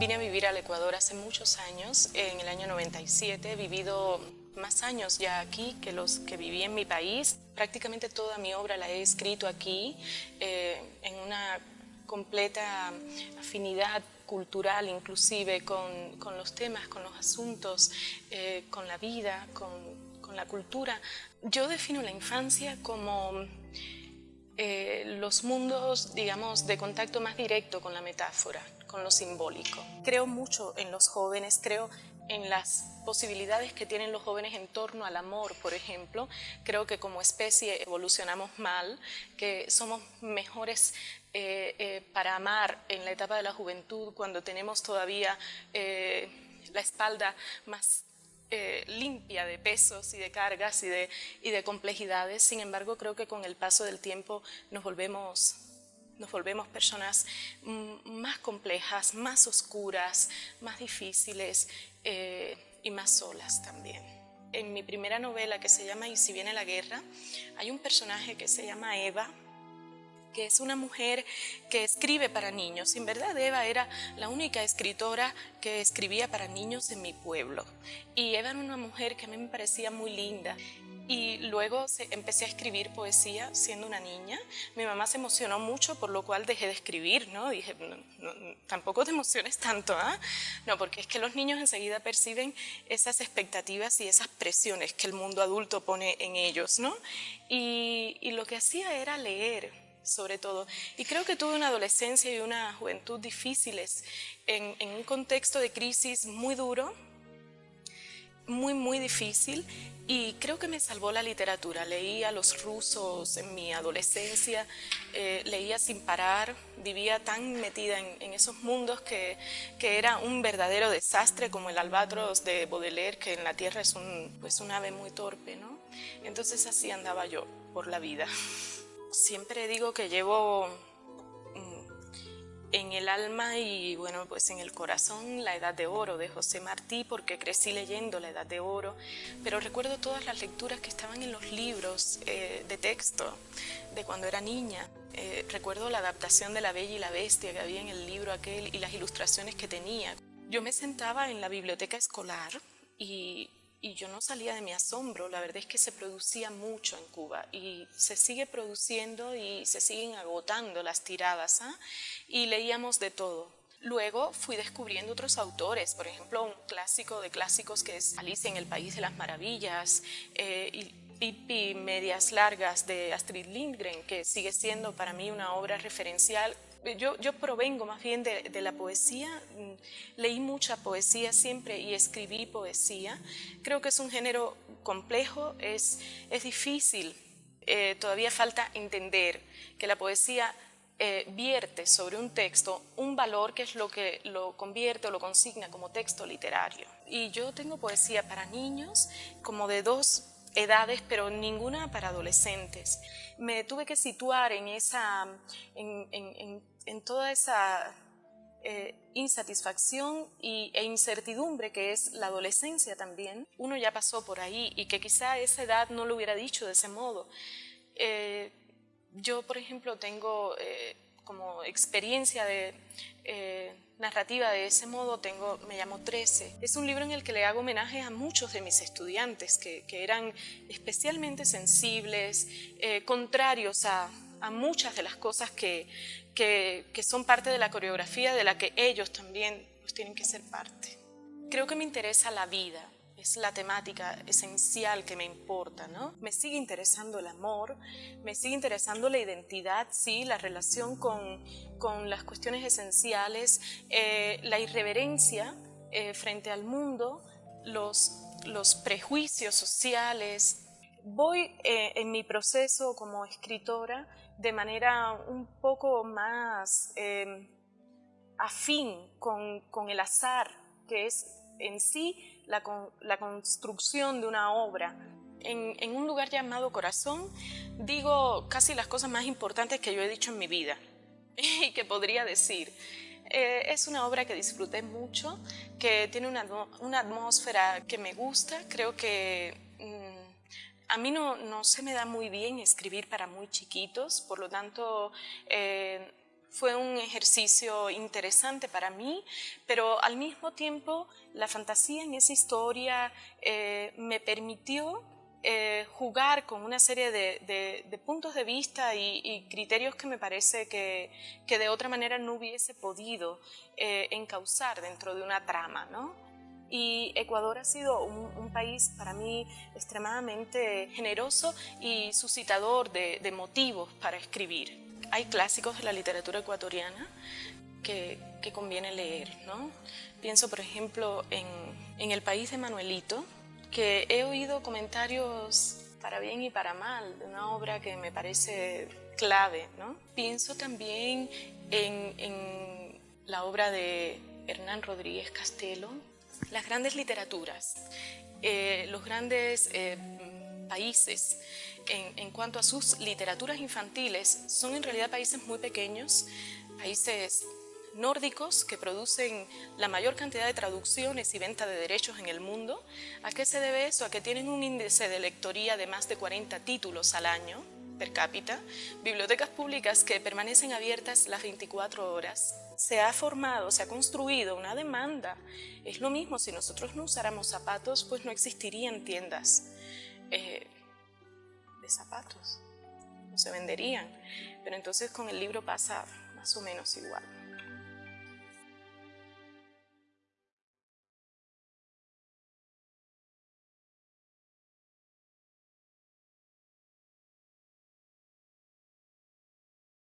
Vine a vivir al Ecuador hace muchos años, en el año 97. He vivido más años ya aquí que los que viví en mi país. Prácticamente toda mi obra la he escrito aquí, eh, en una completa afinidad cultural inclusive con, con los temas, con los asuntos, eh, con la vida, con, con, la cultura. Yo defino la infancia como eh, los mundos, digamos, de contacto más directo con la metáfora, con lo simbólico. Creo mucho en los jóvenes, creo en las posibilidades que tienen los jóvenes en torno al amor, por ejemplo. Creo que como especie evolucionamos mal, que somos mejores eh, eh, para amar en la etapa de la juventud, cuando tenemos todavía la espalda más eh, limpia de pesos y de cargas y de complejidades. Sin embargo, creo que con el paso del tiempo nos volvemos nos volvemos personas mm, más complejas, más oscuras, más difíciles eh, y más solas también. En mi primera novela que se llama Y si viene la guerra, hay un personaje que se llama Eva, que es una mujer que escribe para niños. En verdad Eva era la única escritora que escribía para niños en mi pueblo. Y Eva era una mujer que a mí me parecía muy linda. Y luego empecé a escribir poesía siendo una niña. Mi mamá se emocionó mucho, por lo cual dejé de escribir, ¿no? Dije, tampoco te emociones tanto, ¿ah? No, porque es que los niños enseguida perciben esas expectativas y esas presiones que el mundo adulto pone en ellos, ¿no? Y lo que hacía era leer, sobre todo. Y creo que tuve una adolescencia y una juventud difíciles en, un contexto de crisis muy duro, muy, muy difícil y creo que me salvó la literatura. Leía los rusos en mi adolescencia, eh, leía sin parar, vivía tan metida en, esos mundos que, que, era un verdadero desastre como el albatros de Baudelaire, que en la tierra es un, pues un ave muy torpe, ¿no? Entonces así andaba yo por la vida. Siempre digo que llevo en el alma y bueno, pues en el corazón La Edad de Oro de José Martí porque crecí leyendo La Edad de Oro, pero recuerdo todas las lecturas que estaban en los libros eh, de texto de cuando era niña. Eh, recuerdo la adaptación de La Bella y la Bestia que había en el libro aquel y las ilustraciones que tenía. Yo me sentaba en la biblioteca escolar y y yo no salía de mi asombro, la verdad es que se producía mucho en Cuba y se sigue produciendo y se siguen agotando las tiradas ¿ah? y leíamos de todo. Luego fui descubriendo otros autores, por ejemplo un clásico de clásicos que es Alicia en el País de las Maravillas eh, y Pipi Medias Largas de Astrid Lindgren, que sigue siendo para mí una obra referencial yo, provengo más bien de, de, la poesía, mm, leí mucha poesía siempre y escribí poesía. Creo que es un género complejo, es, es difícil, eh, todavía falta entender que la poesía eh, vierte sobre un texto un valor que es lo que lo convierte o lo consigna como texto literario. Y yo tengo poesía para niños como de dos edades, pero ninguna para adolescentes. Me tuve que situar en, esa, en, toda esa eh, insatisfacción y, e incertidumbre que es la adolescencia también. Uno ya pasó por ahí y que quizá esa edad no lo hubiera dicho de ese modo. Eh, yo, por ejemplo, tengo eh, como experiencia de narrativa de ese modo tengo, me llamo 13. Es un libro en el que le hago homenaje a muchos de mis estudiantes que, eran especialmente sensibles, eh, contrarios a, muchas de las cosas que, que, son parte de la coreografía de la que ellos también pues, tienen que ser parte. Creo que me interesa la vida, es la temática esencial que me importa, ¿no? Me sigue interesando el amor, me sigue interesando la identidad, sí, la relación con, con las cuestiones esenciales, eh, la irreverencia eh, frente al mundo, los, los prejuicios sociales. Voy eh, en mi proceso como escritora de manera un poco más afín con, con el azar, que es en sí la, construcción de una obra. En, un lugar llamado corazón digo casi las cosas más importantes que yo he dicho en mi vida y que podría decir. Eh, es una obra que disfruté mucho, que tiene una, atmósfera que me gusta. Creo que mm, a mí no, no, se me da muy bien escribir para muy chiquitos, por lo tanto eh, fue un ejercicio interesante para mí, pero al mismo tiempo la fantasía en esa historia eh, me permitió eh, jugar con una serie de, puntos de vista y, criterios que me parece que, de otra manera no hubiese podido eh, encauzar dentro de una trama. Y Ecuador ha sido un, país para mí extremadamente generoso y suscitador de motivos para escribir hay clásicos de la literatura ecuatoriana que, conviene leer. ¿no? Pienso, por ejemplo, en, El país de Manuelito, que he oído comentarios para bien y para mal de una obra que me parece clave. Pienso también en, la obra de Hernán Rodríguez Castelo, las grandes literaturas, eh, los grandes eh, países en, cuanto a sus literaturas infantiles son en realidad países muy pequeños, países nórdicos que producen la mayor cantidad de traducciones y venta de derechos en el mundo. ¿A qué se debe eso? A que tienen un índice de lectoría de más de 40 títulos al año per cápita, bibliotecas públicas que permanecen abiertas las 24 horas. Se ha formado, se ha construido una demanda. Es lo mismo, si nosotros no usáramos zapatos, pues no existirían tiendas. Eh, zapatos, no se venderían. Pero entonces con el libro pasa más o menos igual.